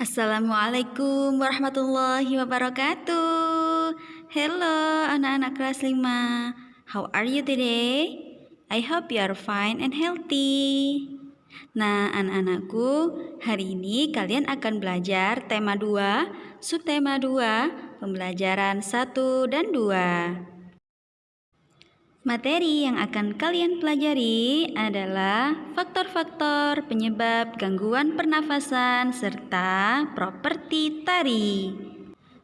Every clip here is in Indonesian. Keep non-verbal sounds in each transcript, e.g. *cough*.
Assalamualaikum warahmatullahi wabarakatuh. Hello anak-anak kelas 5. How are you today? I hope you are fine and healthy. Nah, anak-anakku, hari ini kalian akan belajar tema 2, subtema 2, pembelajaran 1 dan 2. Materi yang akan kalian pelajari adalah faktor-faktor penyebab gangguan pernafasan serta properti tari.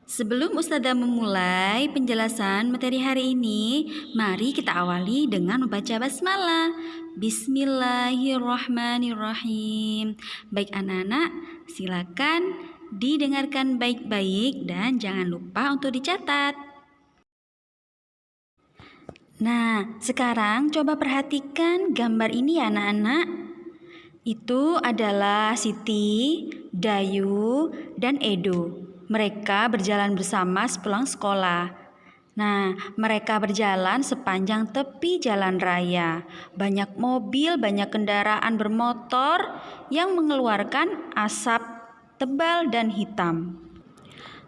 Sebelum Ustazah memulai penjelasan materi hari ini, mari kita awali dengan membaca basmalah. Bismillahirrahmanirrahim. Baik anak-anak, silakan didengarkan baik-baik dan jangan lupa untuk dicatat. Nah, sekarang coba perhatikan gambar ini ya anak-anak. Itu adalah Siti, Dayu, dan Edo. Mereka berjalan bersama sepulang sekolah. Nah, mereka berjalan sepanjang tepi jalan raya. Banyak mobil, banyak kendaraan bermotor yang mengeluarkan asap tebal dan hitam.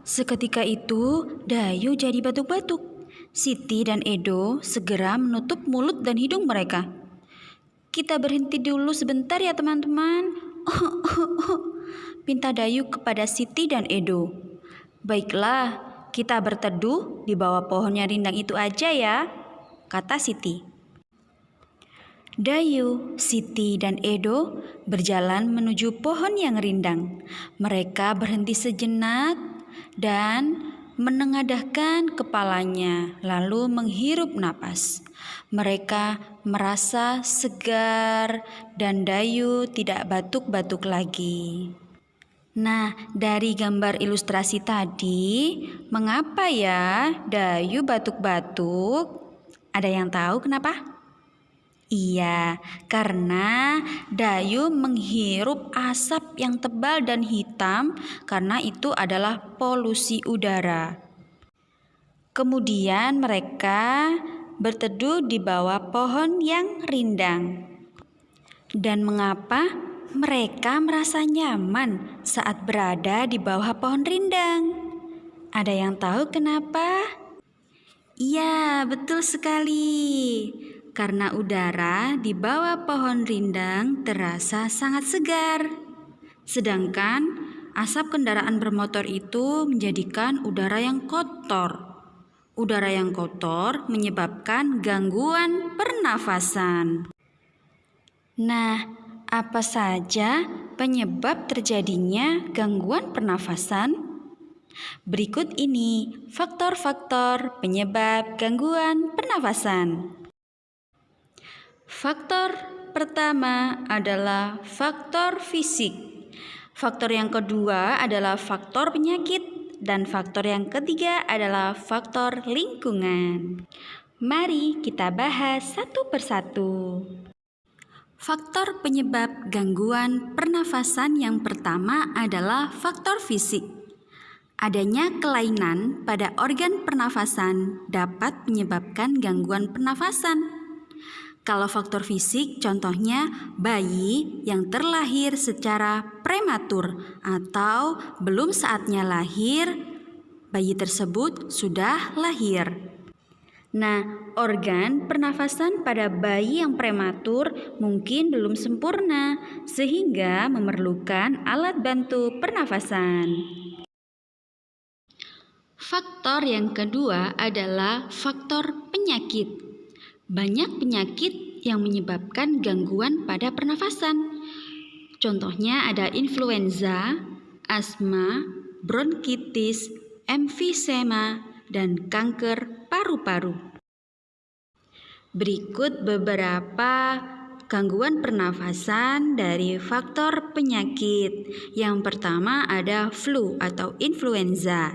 Seketika itu, Dayu jadi batuk-batuk. Siti dan Edo segera menutup mulut dan hidung mereka. Kita berhenti dulu sebentar ya teman-teman. *laughs* Pinta Dayu kepada Siti dan Edo. Baiklah, kita berteduh di bawah pohonnya rindang itu aja ya, kata Siti. Dayu, Siti, dan Edo berjalan menuju pohon yang rindang. Mereka berhenti sejenak dan menengadahkan kepalanya, lalu menghirup napas. Mereka merasa segar dan Dayu tidak batuk-batuk lagi. Nah, dari gambar ilustrasi tadi, mengapa ya Dayu batuk-batuk? Ada yang tahu kenapa? Iya, karena Dayu menghirup asap yang tebal dan hitam karena itu adalah polusi udara. Kemudian mereka berteduh di bawah pohon yang rindang. Dan mengapa mereka merasa nyaman saat berada di bawah pohon rindang? Ada yang tahu kenapa? Iya, betul sekali karena udara di bawah pohon rindang terasa sangat segar. Sedangkan asap kendaraan bermotor itu menjadikan udara yang kotor. Udara yang kotor menyebabkan gangguan pernafasan. Nah, apa saja penyebab terjadinya gangguan pernafasan? Berikut ini faktor-faktor penyebab gangguan pernafasan. Faktor pertama adalah faktor fisik. Faktor yang kedua adalah faktor penyakit dan faktor yang ketiga adalah faktor lingkungan. Mari kita bahas satu persatu. Faktor penyebab gangguan pernafasan yang pertama adalah faktor fisik. Adanya kelainan pada organ pernafasan dapat menyebabkan gangguan pernafasan. Kalau faktor fisik, contohnya bayi yang terlahir secara prematur atau belum saatnya lahir, bayi tersebut sudah lahir. Nah, organ pernafasan pada bayi yang prematur mungkin belum sempurna, sehingga memerlukan alat bantu pernafasan. Faktor yang kedua adalah faktor penyakit. Banyak penyakit yang menyebabkan gangguan pada pernafasan. Contohnya ada influenza, asma, bronkitis, emfisema, dan kanker paru-paru. Berikut beberapa gangguan pernafasan dari faktor penyakit. Yang pertama ada flu atau influenza.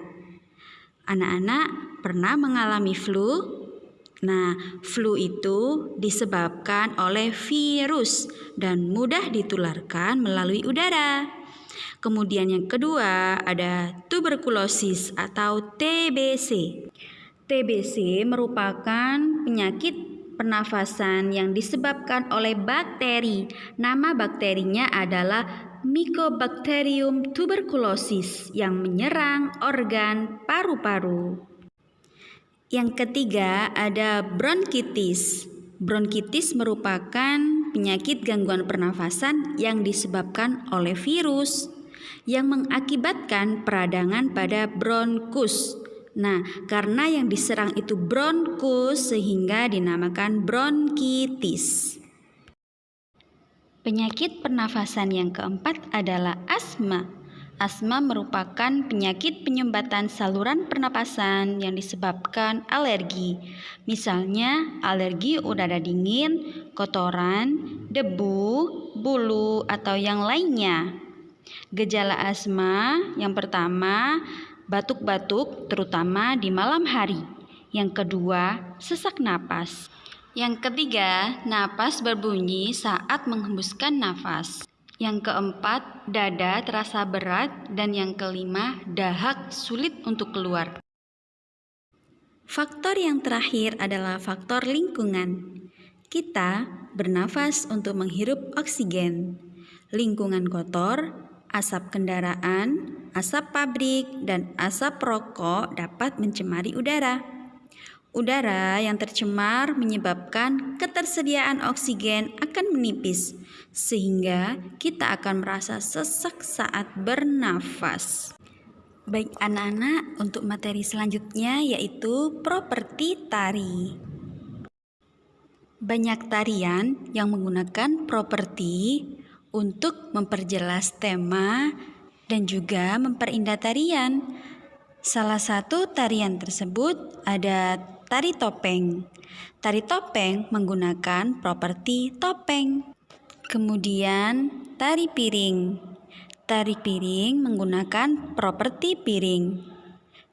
Anak-anak pernah mengalami flu? Nah, flu itu disebabkan oleh virus dan mudah ditularkan melalui udara. Kemudian yang kedua ada tuberkulosis atau TBC. TBC merupakan penyakit pernafasan yang disebabkan oleh bakteri. Nama bakterinya adalah Mycobacterium tuberculosis yang menyerang organ paru-paru. Yang ketiga ada bronkitis. Bronkitis merupakan penyakit gangguan pernafasan yang disebabkan oleh virus yang mengakibatkan peradangan pada bronkus. Nah, karena yang diserang itu bronkus sehingga dinamakan bronkitis. Penyakit pernafasan yang keempat adalah asma. Asma merupakan penyakit penyumbatan saluran pernapasan yang disebabkan alergi. Misalnya, alergi udara dingin, kotoran, debu, bulu, atau yang lainnya. Gejala asma yang pertama, batuk-batuk terutama di malam hari. Yang kedua, sesak napas. Yang ketiga, napas berbunyi saat menghembuskan nafas. Yang keempat, dada terasa berat dan yang kelima, dahak sulit untuk keluar. Faktor yang terakhir adalah faktor lingkungan. Kita bernafas untuk menghirup oksigen. Lingkungan kotor, asap kendaraan, asap pabrik, dan asap rokok dapat mencemari udara. Udara yang tercemar menyebabkan ketersediaan oksigen akan menipis, sehingga kita akan merasa sesak saat bernafas. Baik anak-anak, untuk materi selanjutnya yaitu properti tari. Banyak tarian yang menggunakan properti untuk memperjelas tema dan juga memperindah tarian. Salah satu tarian tersebut ada Tari topeng. Tari topeng menggunakan properti topeng. Kemudian tari piring. Tari piring menggunakan properti piring.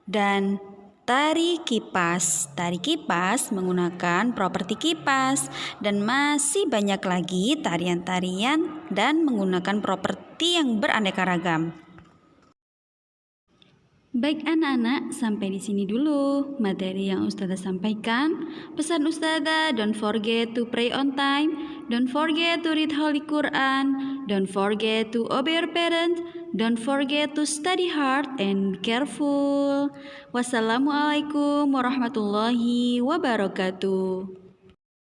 Dan tari kipas. Tari kipas menggunakan properti kipas dan masih banyak lagi tarian-tarian dan menggunakan properti yang beraneka ragam. Baik anak-anak, sampai di sini dulu materi yang Ustazah sampaikan. Pesan Ustazah, don't forget to pray on time, don't forget to read Holy Quran, don't forget to obey your parents, don't forget to study hard and careful. Wassalamualaikum warahmatullahi wabarakatuh.